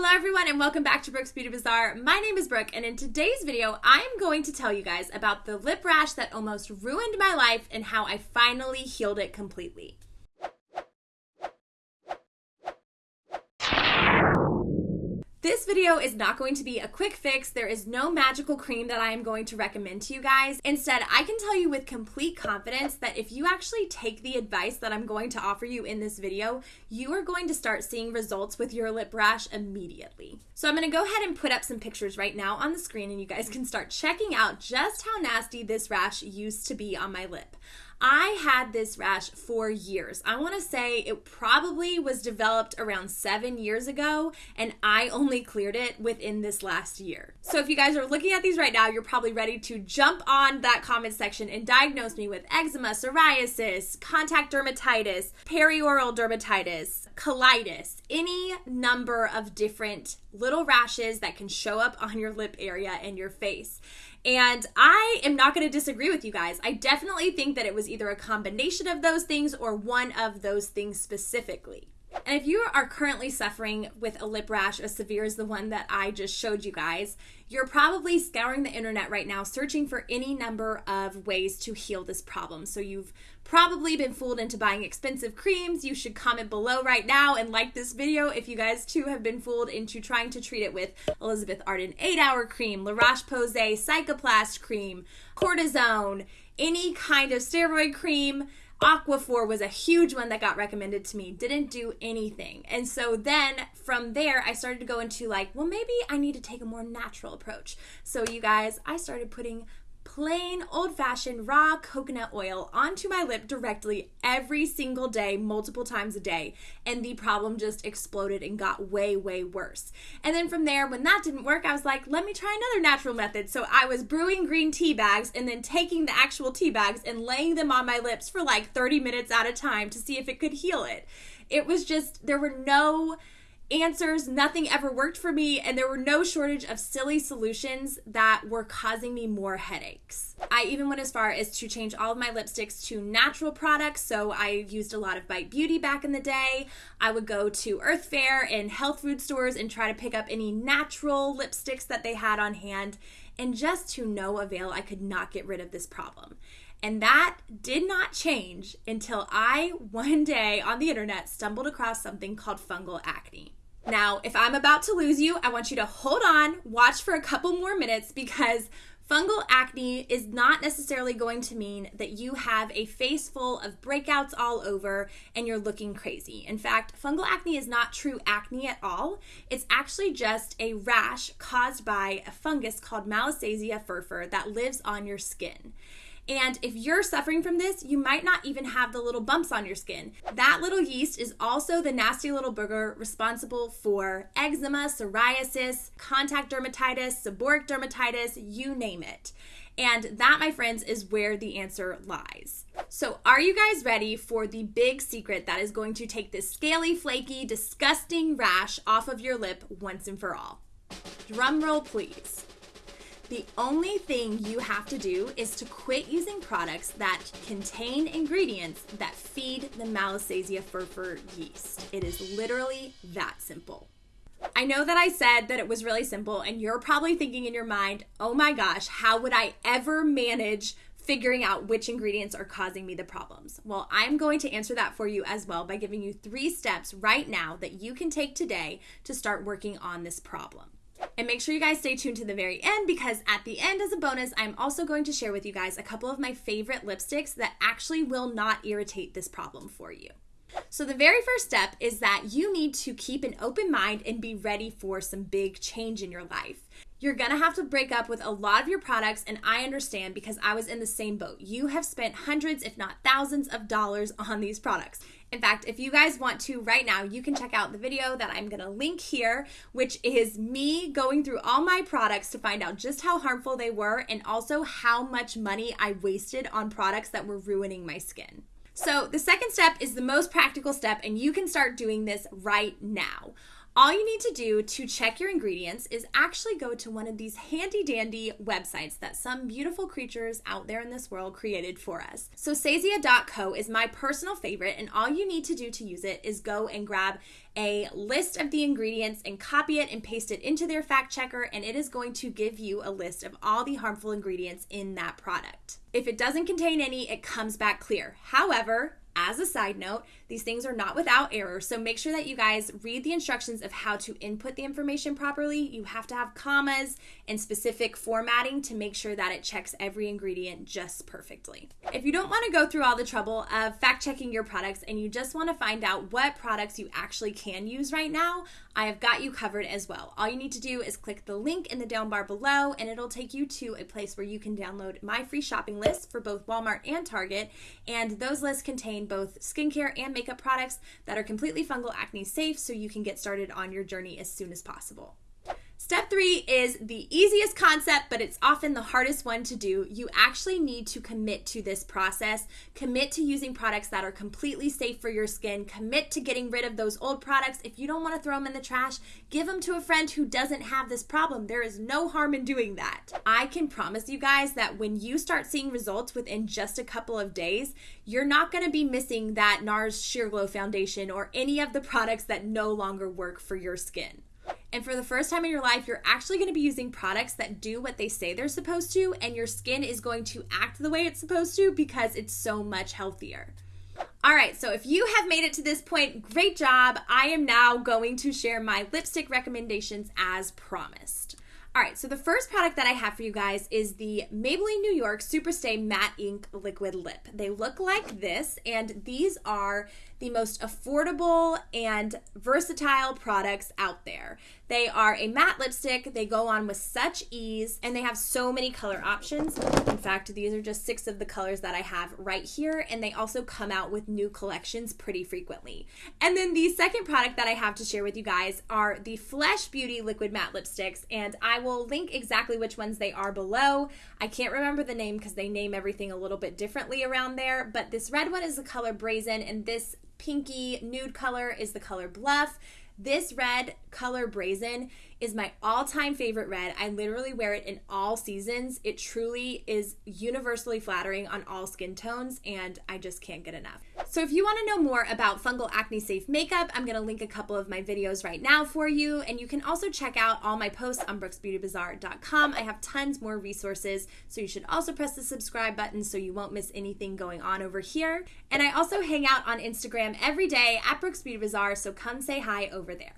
Hello everyone and welcome back to Brooke's Beauty Bazaar. My name is Brooke and in today's video I am going to tell you guys about the lip rash that almost ruined my life and how I finally healed it completely. This video is not going to be a quick fix. There is no magical cream that I am going to recommend to you guys. Instead, I can tell you with complete confidence that if you actually take the advice that I'm going to offer you in this video, you are going to start seeing results with your lip rash immediately. So I'm going to go ahead and put up some pictures right now on the screen and you guys can start checking out just how nasty this rash used to be on my lip. I had this rash for years. I want to say it probably was developed around seven years ago, and I only cleared it within this last year. So if you guys are looking at these right now, you're probably ready to jump on that comment section and diagnose me with eczema, psoriasis, contact dermatitis, perioral dermatitis, colitis, any number of different little rashes that can show up on your lip area and your face. And I am not going to disagree with you guys. I definitely think that it was either a combination of those things or one of those things specifically. And if you are currently suffering with a lip rash as severe as the one that I just showed you guys, you're probably scouring the internet right now searching for any number of ways to heal this problem. So you've probably been fooled into buying expensive creams. You should comment below right now and like this video if you guys too have been fooled into trying to treat it with Elizabeth Arden 8 Hour Cream, La Roche-Posay Cicaplast Cream, Cortisone, any kind of steroid cream Aquaphor was a huge one that got recommended to me, didn't do anything. And so then from there, I started to go into like, well, maybe I need to take a more natural approach. So, you guys, I started putting plain old fashioned raw coconut oil onto my lip directly every single day, multiple times a day. And the problem just exploded and got way, way worse. And then from there, when that didn't work, I was like, let me try another natural method. So I was brewing green tea bags and then taking the actual tea bags and laying them on my lips for like 30 minutes at a time to see if it could heal it. It was just, there were no answers. Nothing ever worked for me, and there were no shortage of silly solutions that were causing me more headaches. I even went as far as to change all of my lipsticks to natural products. So I used a lot of Bite Beauty back in the day. I would go to Earth Fare and health food stores and try to pick up any natural lipsticks that they had on hand. And just to no avail, I could not get rid of this problem. And that did not change until I, one day on the internet, stumbled across something called fungal acne. Now, if I'm about to lose you, I want you to hold on, watch for a couple more minutes because fungal acne is not necessarily going to mean that you have a face full of breakouts all over and you're looking crazy. In fact, fungal acne is not true acne at all. It's actually just a rash caused by a fungus called Malassezia furfur that lives on your skin. And if you're suffering from this, you might not even have the little bumps on your skin. That little yeast is also the nasty little booger responsible for eczema, psoriasis, contact dermatitis, seborrheic dermatitis, you name it. And that, my friends, is where the answer lies. So, are you guys ready for the big secret that is going to take this scaly, flaky, disgusting rash off of your lip once and for all? Drum roll, please. The only thing you have to do is to quit using products that contain ingredients that feed the Malassezia furfur yeast. It is literally that simple. I know that I said that it was really simple, and you're probably thinking in your mind, oh my gosh, how would I ever manage figuring out which ingredients are causing me the problems? Well, I'm going to answer that for you as well by giving you three steps right now that you can take today to start working on this problem. And make sure you guys stay tuned to the very end because at the end, as a bonus, I'm also going to share with you guys a couple of my favorite lipsticks that actually will not irritate this problem for you. So, the very first step is that you need to keep an open mind and be ready for some big change in your life. You're gonna have to break up with a lot of your products, and I understand because I was in the same boat. You have spent hundreds, if not thousands, of dollars on these products. In fact, if you guys want to right now, you can check out the video that I'm to link here, which is me going through all my products to find out just how harmful they were and also how much money I wasted on products that were ruining my skin. So, the second step is the most practical step, and you can start doing this right now. All you need to do to check your ingredients is actually go to one of these handy dandy websites that some beautiful creatures out there in this world created for us. So, Sezia.co is my personal favorite, and all you need to do to use it is go and grab a list of the ingredients and copy it and paste it into their fact checker, and it is going to give you a list of all the harmful ingredients in that product. If it doesn't contain any, it comes back clear. However, as a side note, these things are not without error, so make sure that you guys read the instructions of how to input the information properly. You have to have commas and specific formatting to make sure that it checks every ingredient just perfectly. If you don't want to go through all the trouble of fact checking your products and you just want to find out what products you actually can use right now, I have got you covered as well. All you need to do is click the link in the down bar below and it'll take you to a place where you can download my free shopping list for both Walmart and Target. And those lists contain both skincare and makeup products that are completely fungal acne safe so you can get started on your journey as soon as possible. Step three is the easiest concept, but it's often the hardest one to do. You actually need to commit to this process. Commit to using products that are completely safe for your skin. Commit to getting rid of those old products. If you don't want to throw them in the trash, give them to a friend who doesn't have this problem. There is no harm in doing that. I can promise you guys that when you start seeing results within just a couple of days, you're not going to be missing that NARS Sheer Glow Foundation or any of the products that no longer work for your skin. And for the first time in your life, you're actually going to be using products that do what they say they're supposed to, and your skin is going to act the way it's supposed to because it's so much healthier. All right, so if you have made it to this point, great job. I am now going to share my lipstick recommendations as promised. All right, so the first product that I have for you guys is the Maybelline New York Superstay Matte Ink Liquid Lip. They look like this, and these are the most affordable and versatile products out there. They are a matte lipstick, they go on with such ease, and they have so many color options. In fact, these are just six of the colors that I have right here, and they also come out with new collections pretty frequently. And then the second product that I have to share with you guys are the Flesh Beauty Liquid Matte Lipsticks, and I will link exactly which ones they are below. I can't remember the name because they name everything a little bit differently around there, but this red one is the color Brazen, and this pinky nude color is the color Bluff. This red color Brazen is my all time favorite red. I literally wear it in all seasons. It truly is universally flattering on all skin tones, and I just can't get enough. So, if you want to know more about fungal acne safe makeup, I'm going to link a couple of my videos right now for you. And you can also check out all my posts on brooksbeautybazaar.com. I have tons more resources, so you should also press the subscribe button so you won't miss anything going on over here. And I also hang out on Instagram every day at Brooks Beauty Bazaar, so come say hi over there.